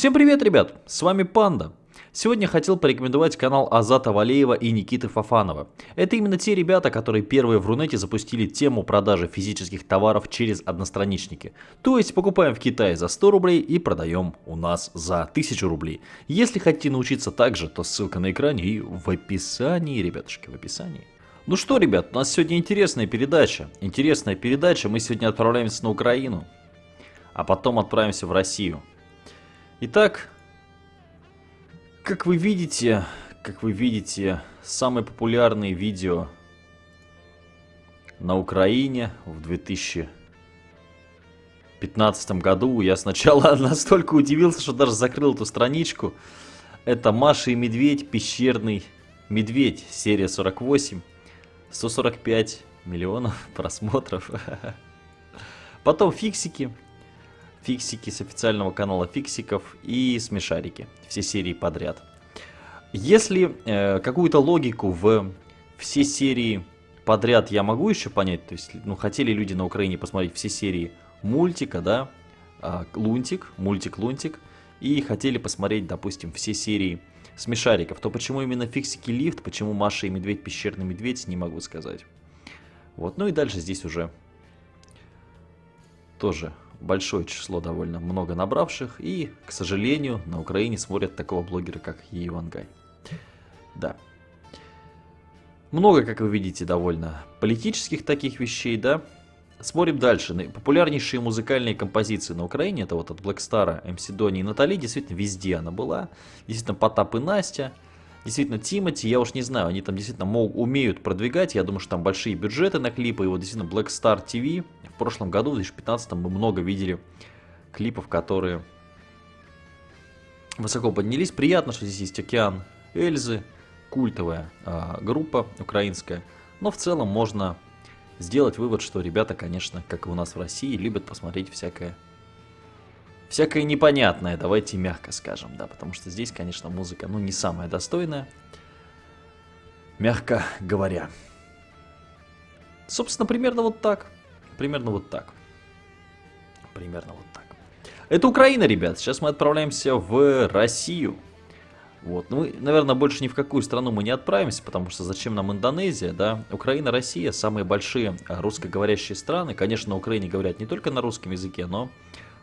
Всем привет, ребят! С вами Панда. Сегодня хотел порекомендовать канал Азата Валеева и Никиты Фафанова. Это именно те ребята, которые первые в Рунете запустили тему продажи физических товаров через одностраничники. То есть покупаем в Китае за 100 рублей и продаем у нас за 1000 рублей. Если хотите научиться так же, то ссылка на экране и в описании, ребятушки, в описании. Ну что, ребят, у нас сегодня интересная передача. Интересная передача. Мы сегодня отправляемся на Украину, а потом отправимся в Россию. Итак, как вы видите, как вы видите, самые популярные видео на Украине в 2015 году. Я сначала настолько удивился, что даже закрыл эту страничку. Это Маша и Медведь, пещерный медведь, серия 48. 145 миллионов просмотров. Потом фиксики. Фиксики с официального канала фиксиков и смешарики. Все серии подряд. Если э, какую-то логику в все серии подряд я могу еще понять, то есть, ну, хотели люди на Украине посмотреть все серии мультика, да, э, Лунтик, мультик Лунтик, и хотели посмотреть, допустим, все серии смешариков, то почему именно фиксики лифт, почему Маша и Медведь, пещерный медведь, не могу сказать. Вот, ну и дальше здесь уже тоже большое число довольно много набравших, и, к сожалению, на Украине смотрят такого блогера, как Ивангай. Да. Много, как вы видите, довольно политических таких вещей, да. Смотрим дальше. Популярнейшие музыкальные композиции на Украине, это вот от Blackstar, MC Дони и Натали, действительно везде она была. Действительно Потап и Настя, действительно Тимати, я уж не знаю, они там действительно могут, умеют продвигать, я думаю, что там большие бюджеты на клипы, и вот действительно Blackstar TV, в прошлом году, в 2015 мы много видели клипов, которые высоко поднялись. Приятно, что здесь есть Океан Эльзы, культовая э, группа украинская, но в целом можно сделать вывод, что ребята, конечно, как и у нас в России, любят посмотреть всякое всякое непонятное, давайте мягко скажем, да, потому что здесь, конечно, музыка, ну, не самая достойная, мягко говоря. Собственно, примерно вот так, примерно вот так, примерно вот так. Это Украина, ребят, сейчас мы отправляемся в Россию. Вот. Ну, наверное, больше ни в какую страну мы не отправимся, потому что зачем нам Индонезия, да? Украина, Россия, самые большие русскоговорящие страны. Конечно, на Украине говорят не только на русском языке, но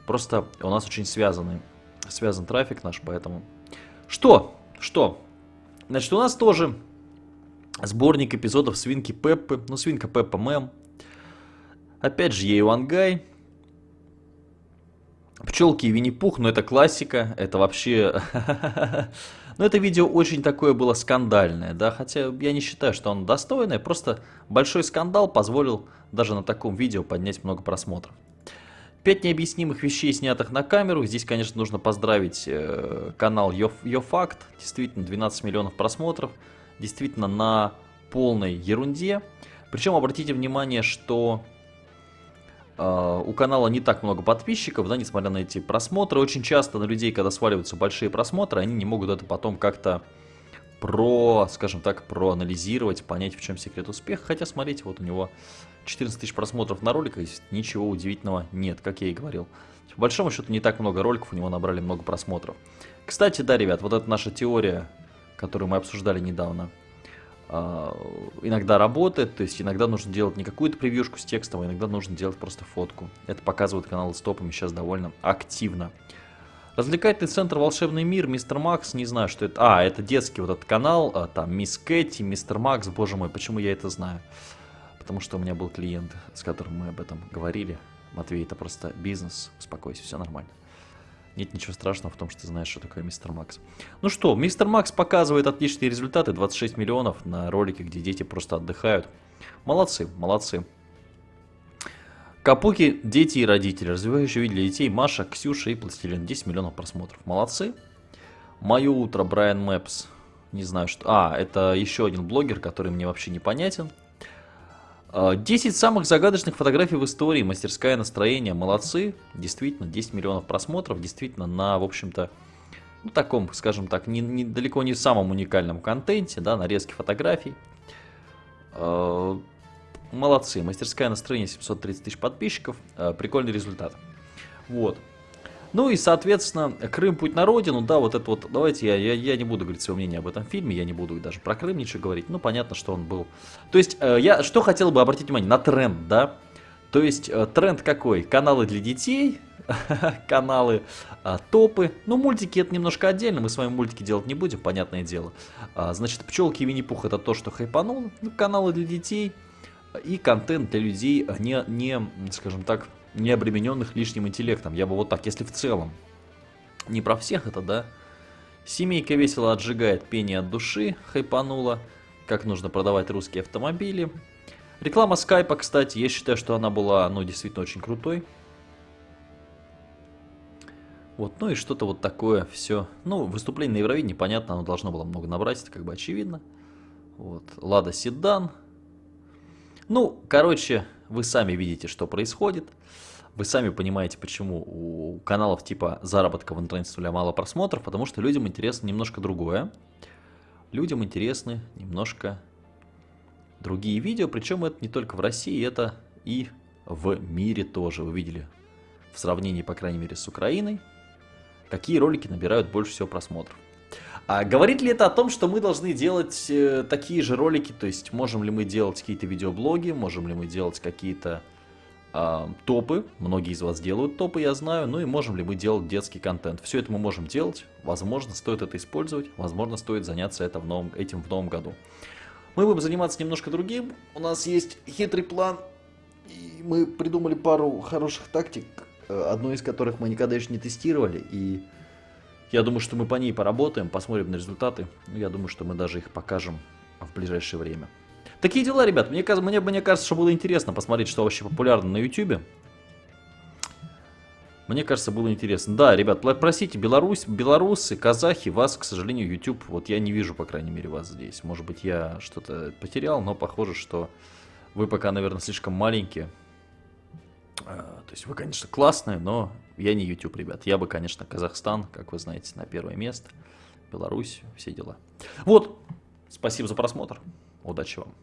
просто у нас очень связаны, связан трафик наш, поэтому... Что? Что? Значит, у нас тоже сборник эпизодов Свинки Пеппы, ну, Свинка Пеппа Мэм. Опять же, Ейвангай. Пчелки и Винни-Пух, но это классика, это вообще... Но это видео очень такое было скандальное, да, хотя я не считаю, что оно достойное, просто большой скандал позволил даже на таком видео поднять много просмотров. Пять необъяснимых вещей, снятых на камеру. Здесь, конечно, нужно поздравить э, канал Йофакт. Действительно, 12 миллионов просмотров. Действительно, на полной ерунде. Причем обратите внимание, что Uh, у канала не так много подписчиков, да, несмотря на эти просмотры. Очень часто на людей, когда сваливаются большие просмотры, они не могут это потом как-то про, скажем так, проанализировать, понять, в чем секрет успеха. Хотя, смотрите, вот у него 14 тысяч просмотров на роликах, ничего удивительного нет, как я и говорил. По большому счету, не так много роликов, у него набрали много просмотров. Кстати, да, ребят, вот это наша теория, которую мы обсуждали недавно, а, иногда работает, то есть иногда нужно делать не какую-то превьюшку с текстом, а иногда нужно делать просто фотку. Это показывает канал с топами сейчас довольно активно. Развлекательный центр «Волшебный мир», Мистер Макс, не знаю, что это. А, это детский вот этот канал, а, там Мисс Кэти, Мистер Макс, боже мой, почему я это знаю? Потому что у меня был клиент, с которым мы об этом говорили. Матвей, это просто бизнес, успокойся, все нормально. Нет ничего страшного в том, что ты знаешь, что такое Мистер Макс. Ну что, Мистер Макс показывает отличные результаты. 26 миллионов на ролике, где дети просто отдыхают. Молодцы, молодцы. Капуки, дети и родители. Развивающие вид для детей. Маша, Ксюша и Пластилин. 10 миллионов просмотров. Молодцы. Мое утро, Брайан Мэпс. Не знаю, что... А, это еще один блогер, который мне вообще непонятен. 10 а, самых загадочных фотографий в истории, мастерская настроение, молодцы, действительно, 10 миллионов просмотров, действительно, на, в общем-то, ну, таком, скажем так, не, не, далеко не самом уникальном контенте, да, нарезки фотографий. А, молодцы, мастерская настроение, 730 тысяч подписчиков, а, прикольный результат. Вот. Ну и, соответственно, Крым путь на родину, да, вот это вот, давайте я, я, я не буду говорить свое мнение об этом фильме, я не буду даже про Крым ничего говорить, ну понятно, что он был. То есть, э, я что хотел бы обратить внимание, на тренд, да, то есть, э, тренд какой? Каналы для детей, каналы, а, топы. Ну, мультики это немножко отдельно, мы с вами мультики делать не будем, понятное дело. А, значит, пчелки и Винни-Пух это то, что хайпанул. Ну, каналы для детей и контент для людей, не, не, скажем так, не обремененных лишним интеллектом. Я бы вот так, если в целом. Не про всех это, да. Семейка весело отжигает пение от души, хайпанула. Как нужно продавать русские автомобили. Реклама скайпа, кстати, я считаю, что она была, ну, действительно очень крутой. Вот, ну и что-то вот такое все. Ну, выступление на Евровидении, понятно, оно должно было много набрать, это как бы очевидно. Вот, Лада Седан. Ну, короче, вы сами видите, что происходит. Вы сами понимаете, почему у каналов типа заработка в интернете мало просмотров, потому что людям интересно немножко другое. Людям интересны немножко другие видео, причем это не только в России, это и в мире тоже. Вы видели в сравнении, по крайней мере, с Украиной, какие ролики набирают больше всего просмотров. А говорит ли это о том, что мы должны делать э, такие же ролики, то есть можем ли мы делать какие-то видеоблоги, можем ли мы делать какие-то э, топы, многие из вас делают топы, я знаю, ну и можем ли мы делать детский контент. Все это мы можем делать, возможно, стоит это использовать, возможно, стоит заняться это в новом, этим в новом году. Мы будем заниматься немножко другим, у нас есть хитрый план, и мы придумали пару хороших тактик, Э, одну из которых мы никогда еще не тестировали, и я думаю, что мы по ней поработаем, посмотрим на результаты, я думаю, что мы даже их покажем в ближайшее время. Такие дела, ребят, мне, мне, мне кажется, что было интересно посмотреть, что вообще популярно на YouTube. Мне кажется, было интересно. Да, ребят, простите, Беларусь, белорусы, казахи, вас, к сожалению, YouTube, вот я не вижу, по крайней мере, вас здесь. Может быть, я что-то потерял, но похоже, что вы пока, наверное, слишком маленькие. А, то есть вы, конечно, классные, но я не YouTube, ребят. Я бы, конечно, Казахстан, как вы знаете, на первое место. Беларусь, все дела. Вот, спасибо за просмотр. Удачи вам.